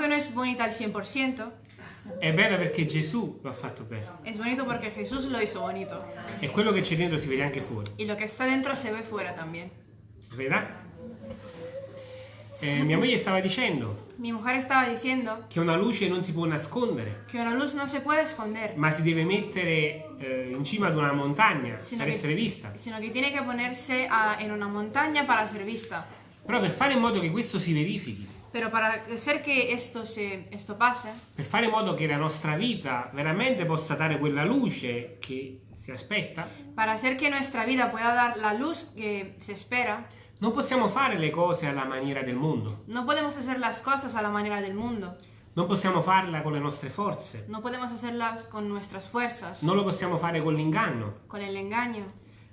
aunque no es bonita al 100%, è bella perché Gesù lo ha fatto bene. es bonito porque Jesús lo hizo bonito. E quello che c'è dentro si vede anche fuori. Y lo que está dentro se ve fuera también. Veda? Eh, mia moglie stava dicendo Mi mujer estaba diciendo che una luce non si può nascondere, que una luz no se puede esconder, ma si deve mettere eh, in cima ad una montagna sino per que, essere vista. sino que tiene que ponerse a- en una montaña para ser vista. Però per fare in modo che questo si verifichi, Pero para hacer que esto, se, esto pase, per fare in modo che la nostra vita veramente possa dare quella luce che si aspetta, para hacer que nuestra vida pueda dar la luz que se espera, non possiamo fare le cose alla maniera del mondo, no podemos hacer las cosas a la manera del mundo. non possiamo farla con le nostre forze, No podemos hacerlas con nuestras fuerzas, non lo possiamo fare con l'inganno, con el engaño,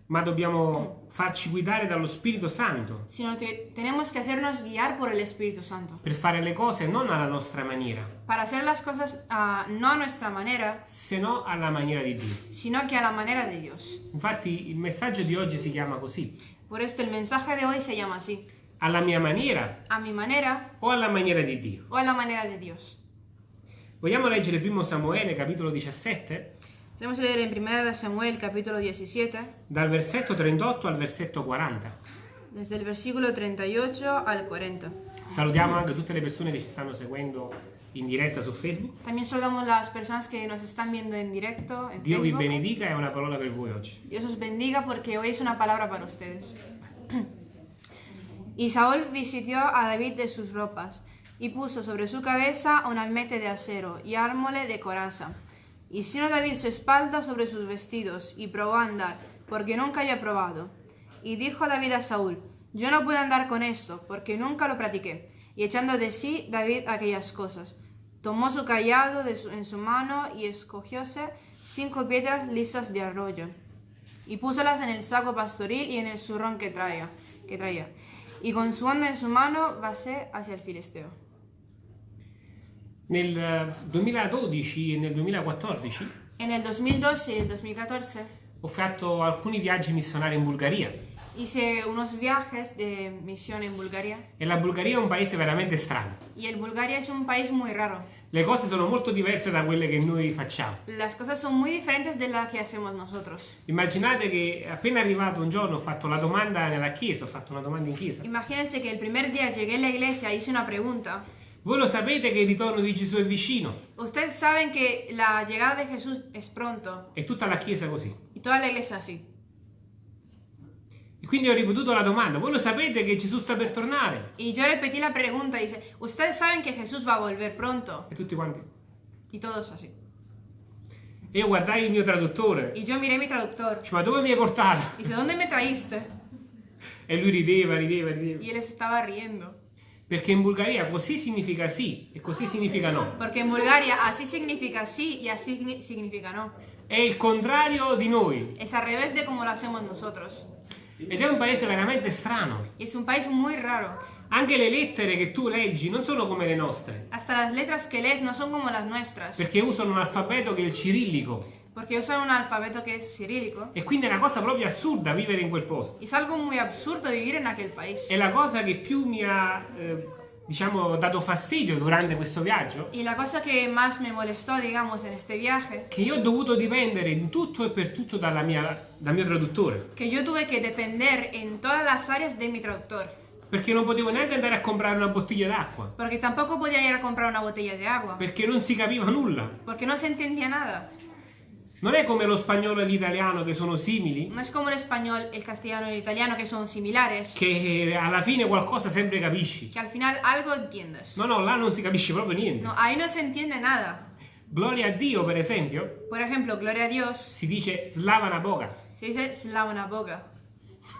ma dobbiamo farci guidare dallo Spirito Santo sino que tenemos que hacernos guiar por el Espíritu Santo. per fare le cose non alla nostra maniera, Para hacer las cosas ah, no a nuestra manera, se no alla maniera di Dio. sino que a la manera de Dios. Infatti il messaggio di oggi si chiama così, Por esto el mensaje de hoy se llama así, alla mia maniera a mi manera o alla maniera di Dio. o a la manera de Dios. Vogliamo leggere primo Samuele capitolo 17 Tenemos que leer en 1 Samuel capítulo 17, dal versetto 38 al versetto 40. desde el versículo 38 al 40. Salutiamo anche tutte le persone che ci stanno seguendo in diretta su Facebook. También saludamos las personas que nos están viendo en directo en Dio vi Facebook. benedica e una parola per voi oggi. Dios os bendiga porque hoy es una palabra para ustedes. Y Saúl visitió a David de sus ropas y puso sobre su cabeza un almete de acero y ármole de coraza. Sino David su espalda sobre sus vestidos y probó a andar, porque nunca había probado. Y dijo David a Saúl, yo no puedo andar con esto, porque nunca lo practiqué. Y echando de sí David aquellas cosas, tomó su callado de su- en su mano y escogióse cinco piedras lisas de arroyo y púsolas en el saco pastoril y en el zurrón que traía, que traía. Y con su onda en su mano vasé hacia el filisteo. Nel eh, 2012 e nel 2014 En el 2012 y el 2014 ho fatto alcuni viaggi missionari in Bulgaria hice unos viajes de misión en Bulgaria e la Bulgaria è un paese veramente strano. y el Bulgaria es un país muy raro. Le cose sono molto diverse da quelle che noi facciamo. Las cosas son muy diferentes de las que hacemos nosotros. Immaginate che appena arrivato un giorno ho fatto la domanda nella chiesa, ho fatto una domanda in chiesa. Imagínense que el primer día llegué a la iglesia e hice una pregunta. Voi lo sapete che il ritorno di Gesù è vicino? Ustedes saben que la llegada de Jesús es pronto E tutta la chiesa così. y toda la iglesia así. E quindi ho ripetuto la domanda. Voi lo sapete che Gesù sta per tornare? Y yo repetí la pregunta dice, ustedes saben que Jesús va a volver pronto. E tutti quanti. Y todos así. E io guardai il mio traduttore. Y yo miré a mi traductor. Dice, ma dove mi hai portato? Dice, ¿dónde me traíste? E lui rideva, rideva, rideva. Y él se estaba riendo. Perché in Bulgaria così significa sì e così significa no. Porque en Bulgaria así significa y así signi- significa no. È il contrario di noi. Es al revés de como lo hacemos nosotros. Ed è un paese veramente strano. Es un país muy raro. Anche le lettere che tu leggi non sono come le nostre. Hasta las letras que lees no son como las nuestras. Perché usano un alfabeto che è il cirillico. Porque usan un alfabeto que es cirílico. E quindi è una cosa proprio assurda vivere in quel posto. Es algo muy absurdo vivir en aquel país. E la cosa che più mi ha, eh, diciamo, dato fastidio durante questo viaggio, Y la cosa que más me molestó, digamos, en este viaje, che io ho dovuto dipendere in tutto e per tutto dalla mia- dal mio traduttore. que yo tuve que depender en todas las áreas de mi traductor. Perché non potevo neanche andare a comprare una bottiglia d'acqua. Porque tampoco podía ir a comprar una botella de agua. Perché non si capiva nulla. Porque no se entendía nada. Non è come lo spagnolo e l'italiano che sono simili, No es como el español, el castellano y el italiano que son similares, che alla fine qualcosa sempre capisci. que al final algo entiendes. No, no, là non si capisce proprio niente. No, ahí no se entiende nada. Gloria a Dio, per esempio, Por ejemplo, gloria a Dios, si dice slavana boga. se dice slavna boga.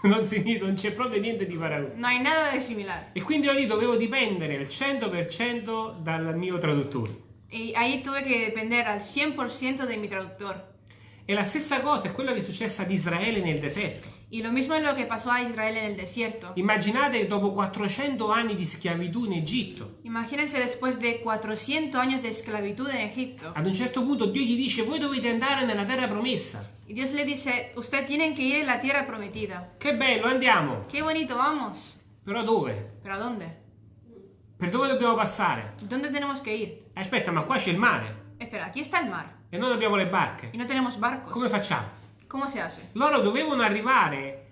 Non, si- non c'è proprio niente di paragone. No hay nada de similar. E quindi io lì dovevo dipendere al 100% dal mio traduttore. Y ahí tuve que depender al 100% de mi traductor. E la stessa cosa è quello che è successo ad Israele nel deserto. Y lo mismo es lo que pasó a Israel en el desierto. Immaginate dopo 400 anni di schiavitù in Egitto, Imagínense después de 400 años de esclavitud en Egipto. ad un certo punto Dio gli dice voi dovete andare nella terra promessa. Y Dios le dice, usted tienen que ir a la tierra prometida. Che bello, andiamo. Qué bonito, vamos. Però dove? ¿Pero a dónde? Per dove dobbiamo passare? ¿Dónde tenemos que ir? Aspetta, ma qua c'è il mare Espera, aquí está el mar e noi abbiamo le barche. y no tenemos barcos. Come facciamo? ¿Cómo se hace? Loro dovevano arrivare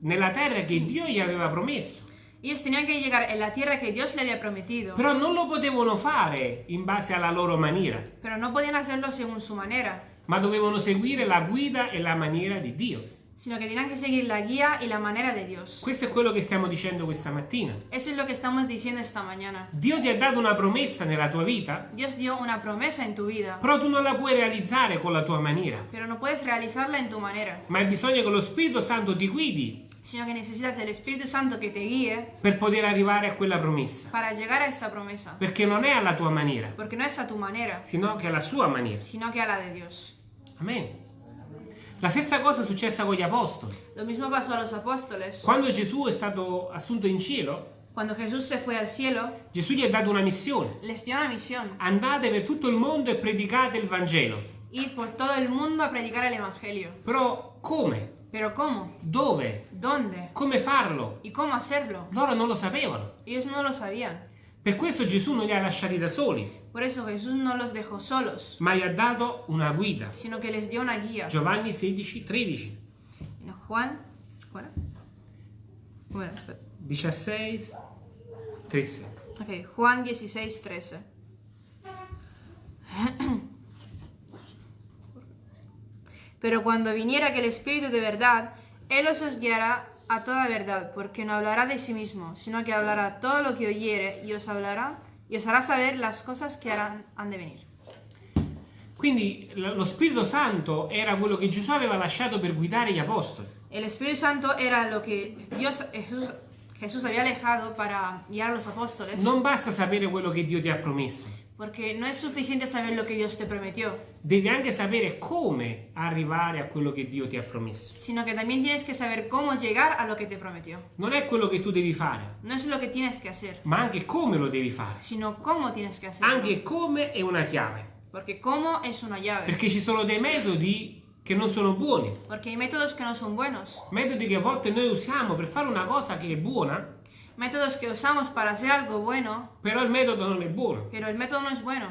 nella terra che Dio gli aveva promesso, Ellos tenían que llegar en la tierra que Dios le había prometido, però non lo potevano fare in base alla loro maniera, pero no podían hacerlo según su manera, ma dovevano seguire la guida e la maniera di Dio. Sino que tenían que seguir la guía y la manera de Dios. Questo è quello che stiamo dicendo questa mattina. Eso es lo que estamos diciendo esta mañana. Dio ti ha dato una promessa nella tua vita, Dios dio una promesa en tu vida, però tu non la puoi realizzare con la tua maniera, pero no puedes realizarla en tu manera, ma hai bisogno che lo Spirito Santo ti guidi sino que necesitas el Espíritu Santo que te guíe per poter arrivare a quella promessa, para llegar a esta promesa, perché non è alla tua maniera, porque no es a tu manera, sino che è alla sua maniera. sino que a la de Dios. Amen. La stessa cosa è successa con gli apostoli. Lo mismo pasó a los apóstoles. Quando Gesù è stato assunto in cielo, Cuando Jesús se fue al cielo, Gesù gli ha dato una missione. les dio una misión, Andate per tutto il mondo e predicate il Vangelo. ir por todo el mundo a predicar el Evangelio. Però come? Pero ¿cómo? Dove? ¿Dónde? Come farlo? ¿Y cómo hacerlo? Loro non lo sapevano. Ellos no lo sabían. Per questo Gesù non li ha lasciati da soli, Por eso Jesús no los dejó solos, ma gli ha dato una guida. sino que les dio una guía. Giovanni 16, 13, En Juan, ¿cuál era? Bueno, espera. 16, 13. Ok, Juan 16, 13. Pero cuando viniera aquel Espíritu de verdad, Él os guiará a toda verdad, porque no hablará de sí mismo, sino que hablará todo lo que oyere y os hablará y os hará saber las cosas que harán, han de venir. Quindi lo Spirito Santo era quello che Gesù aveva lasciato per guidare gli apostoli. El Espíritu Santo era lo que Dios, Jesús, Jesús había alejado para guiar a los apóstoles, Non basta sapere quello che Dio ti ha promesso, porque no es suficiente saber lo que Dios te prometió, devi anche sapere come arrivare a quello che Dio ti ha promesso. sino que también tienes que saber cómo llegar a lo que te prometió. Non è quello che tu devi fare, No es lo que tienes que hacer, ma anche come lo devi fare. sino cómo tienes que hacerlo. Anche come è una chiave, Porque cómo es una llave. perché ci sono dei metodi che non sono buoni, Porque hay métodos que no son buenos. metodi che a volte noi usiamo per fare una cosa che è buona, Métodos que usamos para hacer algo bueno, però il metodo non è buono. pero el método no es bueno.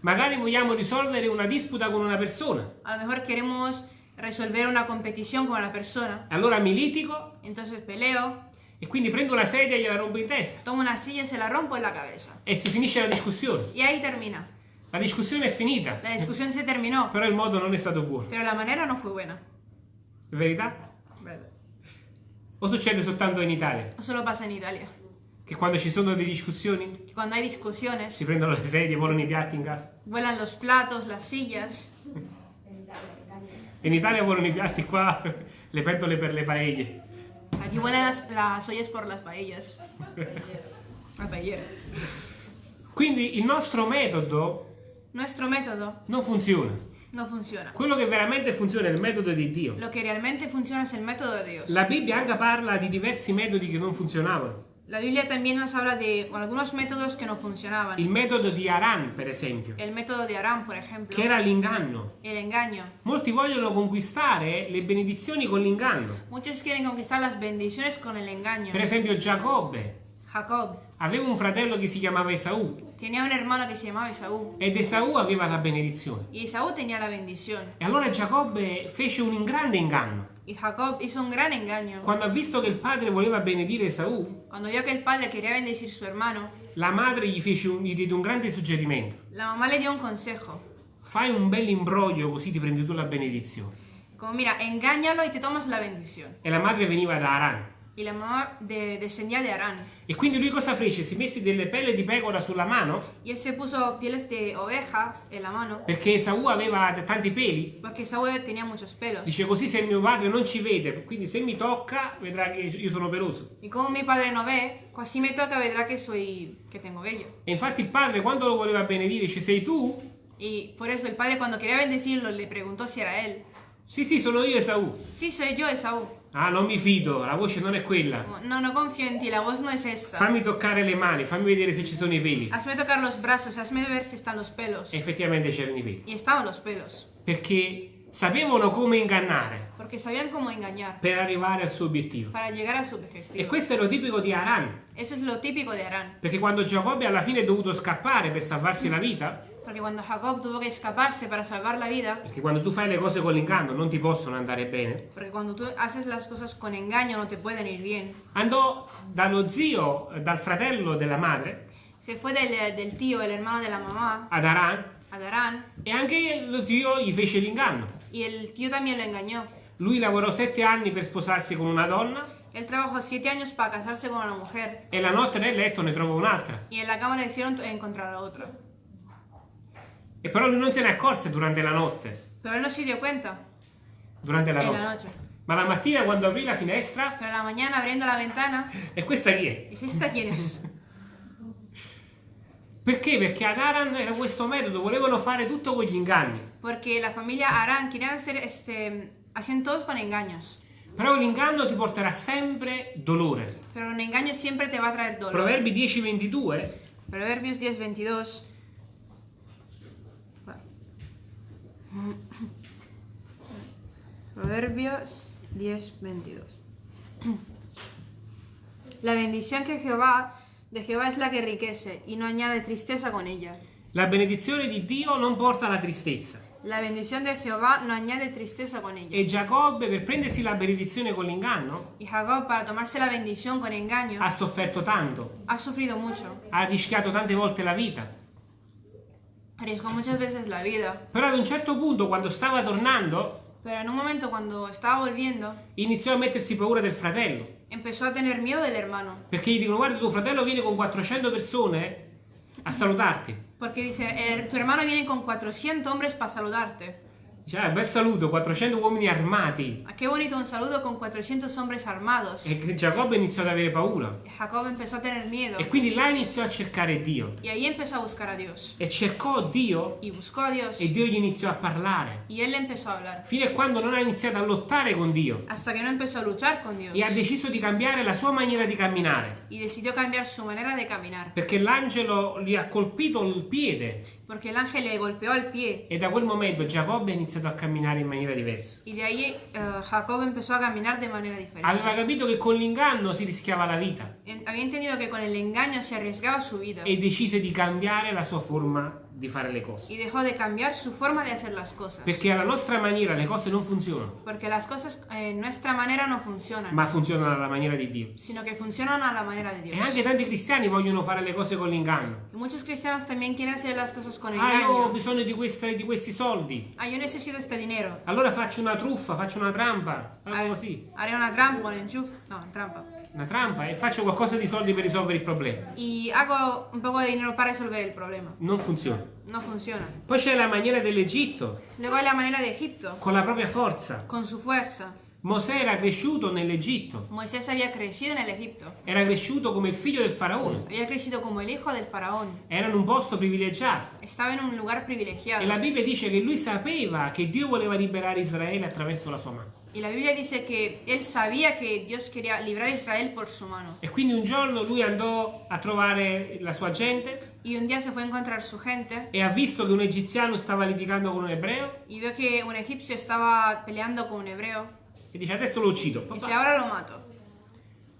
Magari vogliamo risolvere una disputa con una persona, A lo mejor queremos resolver una competición con una persona. allora mi litigo Entonces peleo, e quindi prendo una sedia e gliela rompo in testa tomo una silla y se la rompo en la cabeza. e si finisce la discussione. Y ahí termina. La discussione è finita, La discusión se terminó, però il modo non è stato buono. pero la manera no fue buena. È verità? O succede soltanto in Italia? No solo pasa en Italia. Che quando ci sono delle discussioni Que cuando hay discusiones, si prendono le sedie, volano i piatti in casa. vuelan los platos, las sillas. In Italia volano i piatti qua, le pentole per le paelle. Aquí vuelan las, las ollas por las paellas. La paellera. Quindi il nostro metodo Nuestro método non funziona. No funciona. Quello che veramente funziona è il metodo di Dio. Lo que realmente funciona es el método de Dios. La Bibbia anche parla di diversi metodi che non funzionavano. La Biblia también nos habla de algunos métodos que no funcionaban. Il metodo di Aran, per esempio, El método de Aram, por ejemplo. che era l'inganno. El engaño. Molti vogliono conquistare le benedizioni con l'inganno. Muchos quieren conquistar las bendiciones con el engaño. Per esempio Giacobbe Jacob aveva un fratello che si chiamava Esaù tenía un hermano que se llamaba Esaú. ed Esaù aveva la benedizione. Y Esaú tenía la bendición. E allora Giacobbe fece un grande inganno. Y Jacob hizo un gran engaño. Quando ha visto che il padre voleva benedire Esaù, Cuando vio que el padre quería bendecir su hermano, la madre gli, fece un, gli diede un grande suggerimento. la mamá le dio un consejo. Fai un bel imbroglio così ti prendi tu la benedizione. Como, mira, engáñalo y te tomas la bendición. E la madre veniva da Aran. Y la mamá de- descendía de Arán. E quindi lui cosa fece? Si mise delle pelle di pecora sulla mano Y él se puso pieles de ovejas en la mano, perché Esaù aveva tanti peli. porque Esaú tenía muchos pelos. Dice così se mio padre non ci vede, quindi se mi tocca vedrà che io sono peloso. Y como mi padre no ve, pues si me toca vedrá que soy, que tengo vello. E infatti il padre quando lo voleva benedire dice sei tu? Y por eso el padre cuando quería bendecirlo le preguntó si era él. Sì sì sono io Esaù. Sí, soy yo, Esaú. Ah non mi fido, la voce non è quella. No, no confío en ti, la voz no es esta. Fammi toccare le mani, fammi vedere se ci sono i peli. Hazme tocar los brazos, hazme ver si están los pelos. E effettivamente c'erano i peli. Y estaban los pelos. Perché sapevano come ingannare porque sabían cómo engañar per arrivare al suo obiettivo. para llegar a su E questo è lo tipico di Aran, Eso es lo típico de Arán, perché quando Giacobbe alla fine è dovuto scappare per salvarsi la vita, porque cuando Jacob tuvo que escaparse para salvar la vida, perché quando tu fai le cose con l'inganno non ti possono andare bene, porque cuando tú haces las cosas con engaño no te pueden ir bien, andò dallo zio, dal fratello della madre, se fue del, del tío, el hermano de la mamá, ad Aran, a Darán, e anche lo zio gli fece l'inganno. y el tío también lo engañó. Lui lavorò sette anni per sposarsi con una donna Él trabajó siete años para casarse con una mujer e la notte nel letto ne trovò un'altra. y en la cama le hicieron encontrar a otra. E però lui non se ne accorse durante la notte. Pero él no se dio cuenta Durante la en la notte. noche. Ma la mattina quando aprì la finestra, Pero la mañana abriendo la ventana, e questa chi è? dice, ¿esta quién es? Perché? Perché ad Aran era questo metodo, volevano fare tutto con gli inganni. Porque la familia Arán querían hacer, este, hacían todos con engaños. Però l'inganno ti porterà sempre dolore. Pero un engaño siempre te va a traer dolor. Proverbi 10:22 Proverbios 10, 22. Proverbios 10, 22. La bendición que Jehová de Jehová es la que enriquece y no añade tristeza con ella. La benedizione di Dio non porta alla tristezza. La bendición de Jehová no añade tristeza con ella. E Giacobbe, per prendersi la benedizione con l'inganno, Y Jacob, para tomarse la bendición con engaño, ha sofferto tanto, ha sufrido mucho. ha rischiato tante volte la vita. Arriesgó muchas veces la vida. Però ad un certo punto, quando stava tornando, Pero en un momento cuando estaba volviendo, iniziò a mettersi paura del fratello. empezó a tener miedo del hermano. Perché gli dicono: Guarda, tuo fratello viene con 400 persone a salutarti. Porque dice, "Eh, tu hermano viene con 400 hombres para saludarte. Ah, bel saluto, 400 uomini armati. Ah, Qué bonito un saludo con 400 hombres armados. E Giacobbe iniziò ad avere paura. Jacob empezó a tener miedo. E quindi là iniziò a cercare Dio. Y ahí empezó a buscar a Dios. E cercò Dio Y buscó a Dios. e Dio gli iniziò a parlare. Y él empezó a hablar. Fino a quando non ha iniziato a lottare con Dio. Hasta que no empezó a luchar con Dios. E ha deciso di cambiare la sua maniera di camminare. Y decidió cambiar su manera de caminar. Perché l'angelo gli ha colpito il piede. Porque el ángel le golpeó al pie. E da quel momento Giacobbe ha iniziato a camminare in maniera diversa. Y de ahí eh, Jacob empezó a caminar de manera diferente. Aveva capito che con l'inganno si rischiava la vita. En- Había entendido que con el engaño se arriesgaba su vida. E decise di cambiare la sua forma di fare le cose. Y dejó de cambiar su forma de hacer las cosas. Perché alla nostra maniera le cose non funzionano, Porque las cosas en nuestra manera no funcionan. ma funzionano alla maniera di Dio. sino que funcionan a la manera de E anche tanti cristiani vogliono fare le cose con l'inganno. Muchos cristianos también quieren hacer las cosas con Ah, io ho bisogno di, queste- di questi soldi. Ah, yo necesito este dinero. Allora faccio una truffa, faccio una trampa, Ah, algo così. Haré una trampa con enchuf. No, trampa. Una trampa e faccio qualcosa di soldi per risolvere il problema. Y hago un poco de dinero para resolver el problema. Non funziona. No funciona. Poi c'è la maniera dell'Egitto, Luego hay la manera de Egipto, con la propria forza. con su fuerza. Mosè era cresciuto nell'Egitto, Moisés había crecido en el Egipto. era cresciuto come il figlio del faraone, Había crecido como el hijo del faraón. era in un posto privilegiato. Estaba en un lugar E privilegiado. la Bibbia dice che lui sapeva che Dio voleva liberare Israele attraverso la sua mano. Y la Biblia dice que él sabía que Dios quería librar Israel por su mano. E quindi un giorno lui andò a trovare la sua gente Y un día se fue a encontrar su gente e ha visto che un egiziano stava litigando con un ebreo y vio que un egipcio estaba peleando con un hebreo. e dice adesso lo uccido. Y dice, ahora lo mato.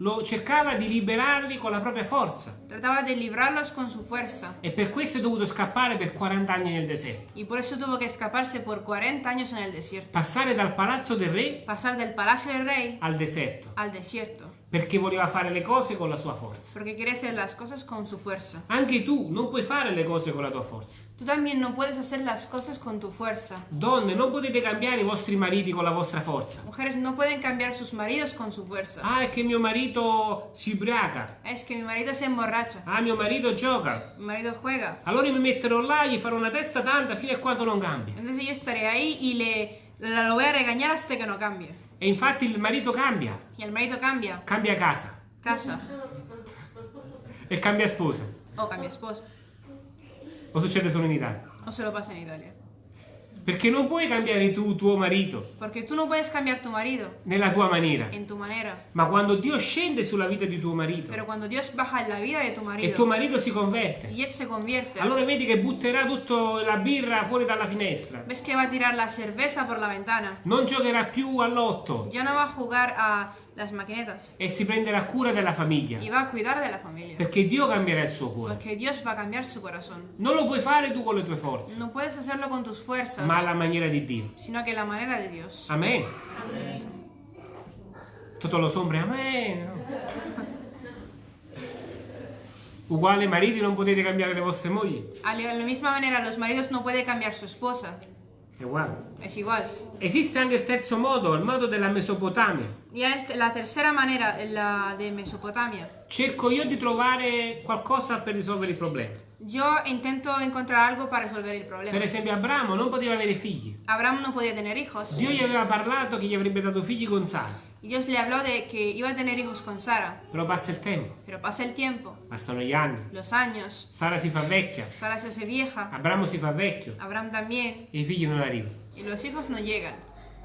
Lo cercava di liberarli con la propria forza Trataba de librarlos con su fuerza. e per questo è dovuto scappare per 40 anni nel deserto. Y por eso tuvo que escaparse por 40 años en el desierto. Passare dal palazzo del re Pasar del palacio del rey al deserto al desierto. Perché voleva fare le cose con la sua forza. Porque quiere hacer las cosas con su fuerza. Anche tu non puoi fare le cose con la tua forza. Tú también no puedes hacer las cosas con tu fuerza. Donne, non potete cambiare i vostri mariti con la vostra forza. Mujeres no pueden cambiar sus maridos con su fuerza. Ah, è che mio marito si ubriaca. Es que mi marido se emborracha. Ah, mio marito gioca. Mi marido juega. Allora mi metterò là, gli farò una testa tanta fino a quando non cambia. Entonces yo estaré ahí y le la- lo voy a regañar hasta que no cambie. E infatti il marito cambia, Y el marido cambia. cambia casa Casa. e cambia sposa. O cambia esposa. O succede solo in Italia? O se lo pasa en Italia. Perché non puoi cambiare tu tuo marito Porque tú no puedes cambiar tu marido nella tua maniera. en tu manera. Ma quando Dio scende sulla vita di tuo marito Pero cuando Dios baja la vida de tu e tuo marito si converte, él se convierte, allora vedi che butterà tutta la birra fuori dalla finestra. ves que va a tirar la cerveza por la ventana. Non giocherà più all'otto Ya no va a jugar a las maquinetas e si prenderà cura della famiglia. y va a cuidar de la familia. Perché Dio cambierà il suo cuore. Porque Dios va a cambiar su corazón. Non lo puoi fare tu con le tue forze, No puedes hacerlo con tus fuerzas, ma alla maniera di Dio. sino que la manera de Dios. Amen. Tutto lo sombra, amen. Uguale mariti non potete cambiare le vostre mogli. A la la misma manera, los maridos no pueden cambiar su esposa. È uguale. Es igual. Esiste anche il terzo modo, il modo della Mesopotamia. Y la tercera manera, la de Mesopotamia. Cerco io di trovare qualcosa per risolvere il problema. Yo intento encontrar algo para resolver el Per problema. esempio, Abramo non poteva avere figli. Abraham no podía tener hijos. Dio gli aveva parlato che gli avrebbe dato figli con Sara. Dios le habló de que iba a tener hijos con Sara. Però passa il tempo, Pero pasa el tiempo, passano gli anni. los años. Sara si fa vecchia, Sara se hace vieja. Abramo si fa vecchio Abraham también. e i figli non arrivano. Y los hijos no llegan.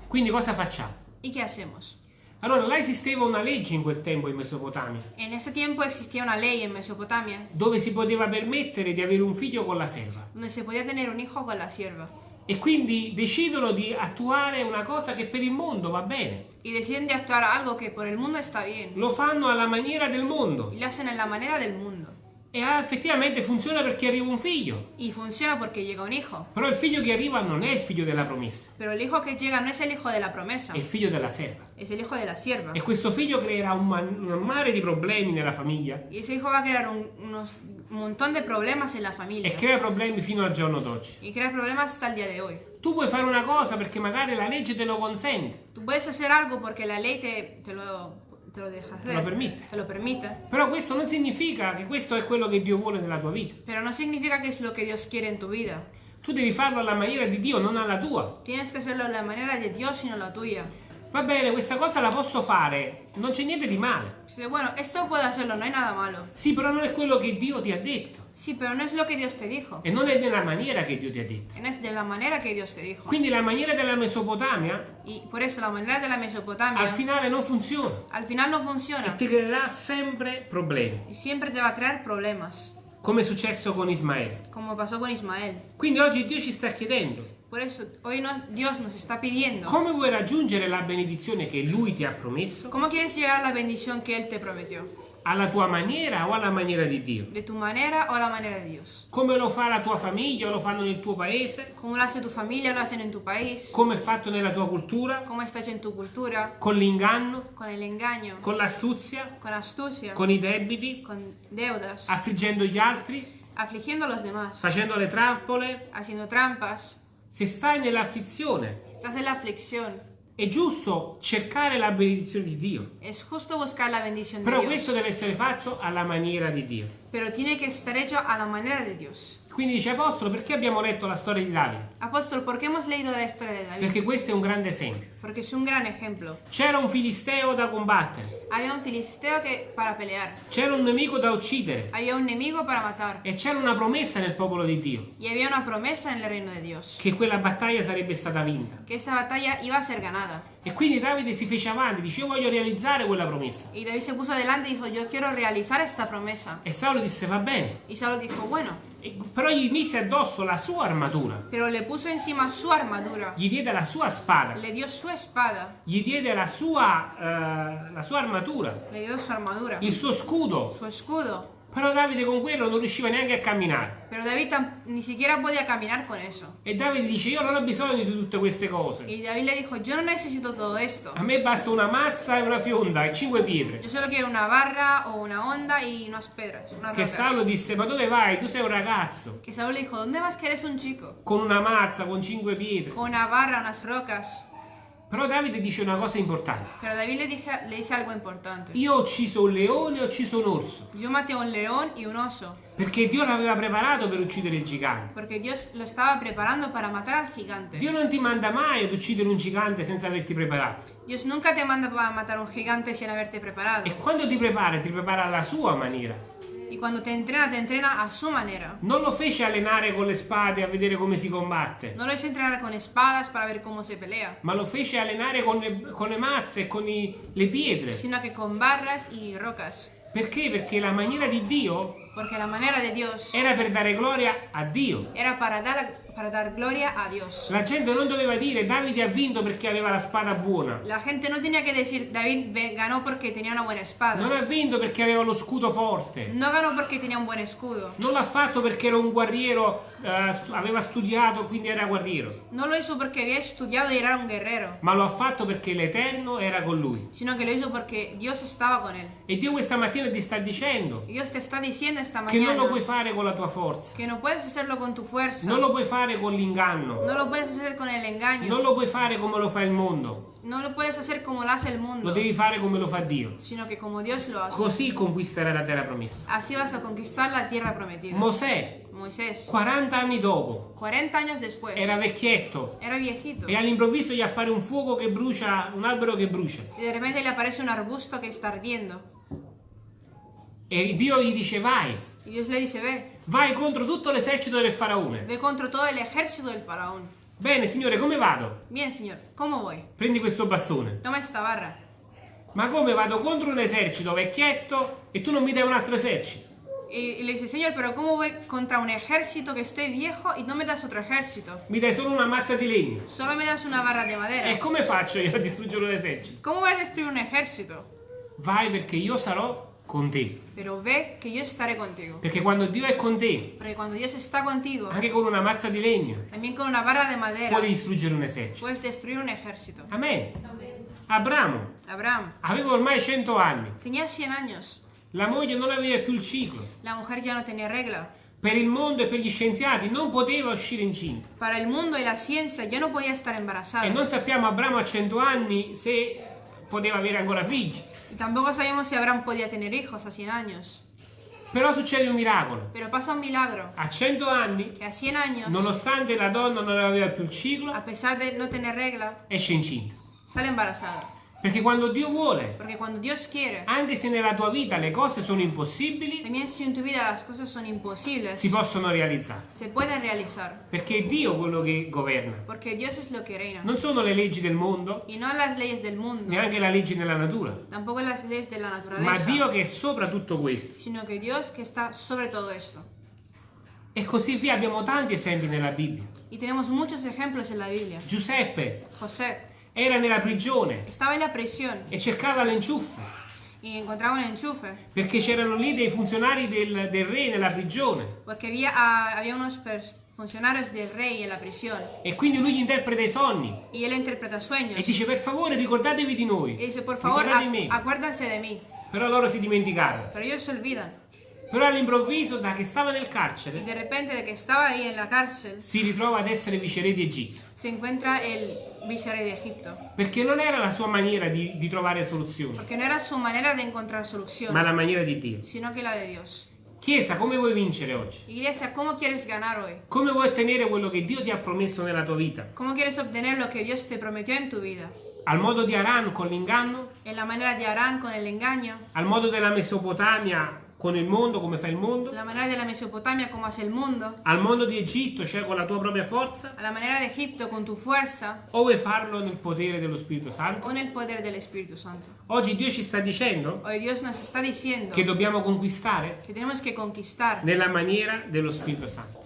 Quindi cosa facciamo? ¿Y qué hacemos? Allora, là esisteva una legge in quel tempo in Mesopotamia, En ese tiempo existía una ley en Mesopotamia dove si poteva permettere di avere un figlio con la serva. donde se podía tener un hijo con la sierva. E quindi decidono di attuare una cosa che per il mondo va bene. Y deciden de actuar algo que por el mundo está bien. Lo fanno alla maniera del mondo. Y lo hacen en la manera del mundo. E ah, effettivamente funziona perché arriva un figlio. Y funciona porque llega un hijo. Però il figlio che arriva non è il figlio della promessa, Pero el hijo que llega no es el hijo de la promesa, è il figlio della serva. es el hijo de la sierva. E questo figlio creerà un, un mare di problemi nella famiglia Y ese hijo va a crear un unos- un montón de problemas en la familia. e crea problemi fino al giorno d'oggi. Y crea problemas hasta el día de hoy. Tu puoi fare una cosa perché magari la legge te lo consente, Tú puedes hacer algo porque la ley te, te lo, te lo deja hacer. Te lo permite. Te lo permite. però questo non significa che questo è quello che Dio vuole nella tua vita. Pero no significa que es lo que Dios quiere en tu vida. Tu devi farlo alla maniera di Dio, non alla tua. Tienes que hacerlo de la manera de Dios y no la tuya. Va bene, questa cosa la posso fare, non c'è niente di male. Dice, bueno, esto puedo hacerlo, no hay nada malo. Sì, però non è quello che Dio ti ha detto Sí, pero no es lo que Dios te dijo. e non è nella maniera che Dio ti ha detto. No es de la manera que Dios te dijo. Quindi la maniera della Mesopotamia Y por eso la manera de la Mesopotamia al finale non funziona al final no e funciona. ti creerà sempre problemi, Y siempre te va a crear problemas. Come è successo con Ismaele. Como pasó con Ismael. Quindi oggi Dio ci sta chiedendo Por eso hoy no- Dios nos está pidiendo. come vuoi raggiungere la benedizione che Lui ti ha promesso, ¿Cómo quieres llegar a la bendición que Él te prometió? Alla tua maniera o alla maniera di Dio. ¿De tu manera o la manera de Dios? Come lo fa la tua famiglia o lo fanno nel tuo paese, ¿Cómo lo hace tu familia? ¿Lo hacen en tu país? come è fatto nella tua cultura, ¿Cómo está hecho en tu cultura? con l'inganno, Con el engaño, con l'astuzia, con astucia, con i debiti, con deudas, affliggendo gli altri, afligiendo a los demás, facendo le trappole. haciendo trampas. Se stai nell'afflizione, Estás en la aflicción. È giusto cercare la benedizione di Dio. Es justo buscar la bendición de Però Dios. questo deve essere fatto alla maniera di Dio. Pero tiene que estar hecho a la manera de Dios. Quindi dice Apostolo, perché abbiamo letto la storia di Davide? Apóstol, ¿por qué hemos leído la historia de David? Perché questo è un grande esempio. Porque es un gran ejemplo. C'era un filisteo da combattere, Había un filisteo que para pelear. c'era un nemico da uccidere Había un enemigo para matar. e c'era una promessa nel popolo di Dio Y había una promesa en el reino de Dios. che quella battaglia sarebbe stata vinta. Que esa batalla iba a ser ganada. E quindi Davide si fece avanti, dice io voglio realizzare quella promessa. Y David se puso adelante y dijo, yo quiero realizar esta promesa. E Saulo disse va bene, Y Saulo dijo, bueno, E- però gli mise addosso la sua armatura, pero le puso encima su armadura. gli diede la sua spada, Le dio su espada. gli diede la sua, eh, la sua armatura, Le dio su armadura. il suo scudo. Su escudo. Però Davide con quello non riusciva neanche a camminare. Pero David tam- ni siquiera podía caminar con eso. E Davide dice io non ho bisogno di tutte queste cose. Y David le dijo, yo no necesito todo esto. A me basta una mazza e una fionda e cinque pietre. Yo solo quiero una barra o una onda y unas pedras. Unas Che. Saulo disse ma dove vai? Tu sei un ragazzo. Que Saúl le dijo, ¿dónde vas que eres un chico? Con una mazza, con cinque pietre. Con una barra, unas rocas. Però Davide dice una cosa importante. Pero David le, dije, le dice algo importante. Io ho ucciso un leone e ho ucciso un orso. Yo maté un león y un oso. Perché Dio l'aveva preparato per uccidere il gigante. Porque Dios lo estaba preparando para matar al gigante. Dio non ti manda mai ad uccidere un gigante senza averti preparato. Dios nunca te manda a un gigante sin haberte preparado. E quando ti prepara, ti prepara alla sua maniera. Y cuando te entrena, te entrena a su manera. Non lo fece allenare con le spade a vedere come si combatte, No lo hizo entrenar con espadas para ver cómo se pelea, ma lo fece allenare con le, con le mazze e con i- le pietre. sino que con barras y rocas. Perché? Perché la maniera di Dio Porque la manera de Dios era per dare gloria a Dio. era para dar, para dar gloria a Dios. La gente non doveva dire Davide ha vinto perché aveva la spada buona. La gente no tenía que decir David ganó porque tenía una buena espada. Non ha vinto perché aveva lo scudo forte. No ganó porque tenía un buen escudo. Non l'ha fatto perché era un guerriero, stu- aveva studiato, quindi era guerriero. No lo hizo porque había estudiado y era un guerrero, Ma lo ha fatto perché l'Eterno era con lui. sino que lo hizo porque Dios estaba con él. E Dio questa mattina ti sta dicendo Dios te está diciendo esta che non mañana lo puoi fare con la tua forza, que no puedes hacerlo con tu fuerza, non lo puoi fare con l'inganno, no lo puedes hacer con el engaño, non lo puoi fare come lo fa il mondo, no lo puedes hacer como lo hace el lo mundo, devi fare come lo fa Dio. sino que como Dios lo hace. Così conquisterai la terra promessa. Así vas a conquistar la tierra prometida. Mosè, Moisés, 40 anni dopo, 40 años después, era vecchietto era viejito e all'improvviso gli appare un fuoco che brucia, un albero che brucia. y de repente le aparece un arbusto que está ardiendo. E Dio gli dice vai, Y Dios le dice, ve, vai contro tutto l'esercito del faraone. ve contra todo el ejército del faraón. Bene, signore, come vado? Bien, señor, ¿cómo voy? Prendi questo bastone. Toma esta barra. Ma come vado contro un esercito vecchietto e tu non mi dai un altro esercito? Y, y le dice, Señor, pero ¿cómo voy contra un ejército que estoy viejo y no me das otro ejército? Mi dai solo una mazza di legno. Solo me das una barra de madera. E come faccio io a distruggere un esercito? ¿Cómo voy a destruir un ejército? Vai perché io sarò con te. Pero ve que yo estaré contigo. Perché quando Dio è con te, Porque cuando Dios está contigo, anche con una mazza di legno, también con una barra de madera, puoi distruggere un esercito. puedes destruir un ejército. Amen. Abramo Abraham aveva ormai 100 anni. tenía 100 años. La moglie non aveva più il ciclo. La mujer ya no tenía regla. Per il mondo e per gli scienziati non poteva uscire incinta. Para el mundo y la ciencia ya no podía estar embarazada. E non sappiamo Abramo a 100 anni se poteva avere ancora figli. Y tampoco sabemos si Abraham podía tener hijos a 100 años. Però succede un miracolo. Pero pasa un milagro, A 100 anni, que a 100 años, nonostante la donna non aveva più il ciclo, a pesar de no tener regla, esce incinta. sale embarazada. Perché quando Dio vuole, Porque cuando Dios quiere, anche se nella tua vita le cose sono impossibili, si possono realizzare. Perché è Dio quello che governa. Que. Non sono le leggi del mondo, del mundo, neanche la legge nella natura, ma Dio che è sopra tutto questo. sino que Dios que está sobre todo esto. E così via abbiamo tanti esempi nella Bibbia. Giuseppe José era nella prigione estaba en la prisión e cercava l'enciuffo y encontraba un enchufe, perché c'erano lì dei funzionari del, del re nella prigione porque había, ah, había unos funcionarios del rey en la prisión. e quindi lui gli interpreta i sogni Y él interpreta sueños. e dice per favore ricordatevi di noi. Y dice, por favor, acuérdense de mí. Però loro si dimenticarono. Pero ellos se olvidan. Però all'improvviso, da che stava nel Y carcere, de repente, de que estaba ahí en la cárcel, si ritrova ad essere viceré di Egitto. se encuentra el viceré de Egipto. Perché non era la sua maniera di, di trovare soluzioni, Porque no era su manera de encontrar solución, ma la maniera di Dio. sino que la de Dios. Chiesa, come vuoi vincere oggi? Iglesia, ¿cómo quieres ganar hoy? Come vuoi ottenere quello che Dio ti ha promesso nella tua vita? ¿Cómo quieres obtener lo que Dios te prometió en tu vida? Al modo di Aran con l'inganno? En la manera de Arán con el engaño, Al modo della Mesopotamia con il mondo, come fa il mondo? la manera de la Mesopotamia como hace el mundo, Al mondo di Egitto, cioè con la tua propria forza? a la manera de Egipto con tu fuerza O vuoi farlo nel potere dello Spirito Santo? o en el poder del Espíritu Santo. Oggi Dio ci sta dicendo está diciendo che dobbiamo conquistare que tenemos que conquistar nella maniera dello Spirito Santo.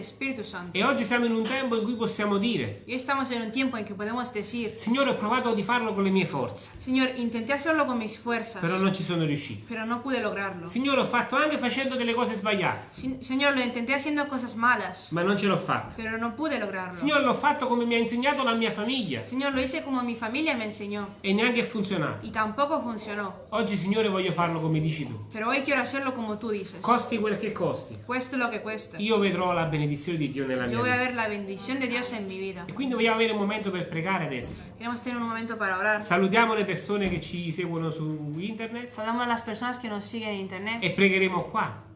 Espíritu Santo. E oggi siamo in un tempo in cui possiamo dire, hoy estamos en un tiempo en que podemos decir, Signore, ho provato di farlo con le mie forze, Señor, intenté hacerlo con mis fuerzas, però non ci sono riuscito. pero no pude lograrlo. Signore, ho fatto anche facendo delle cose sbagliate, Señor, lo intenté haciendo cosas malas, ma non ce l'ho fatta. pero no pude lograrlo. Signore, l'ho fatto come mi ha insegnato la mia famiglia Señor, lo hice como mi familia me enseñó e neanche è funzionato. y tampoco funcionó. Oggi, Signore, voglio farlo come dici tu. Pero hoy quiero hacerlo como tú dices. Costi quel che costi. Cueste lo que cueste. Io vedrò la benedizione di Dio nella mia Yo voy a vita. ver la bendición de Dios en mi vida. E quindi vogliamo avere un momento per pregare adesso. Queremos tener un momento para orar. Salutiamo le persone che ci seguono su internet Saludamos a las personas que nos siguen en internet e pregheremo qua.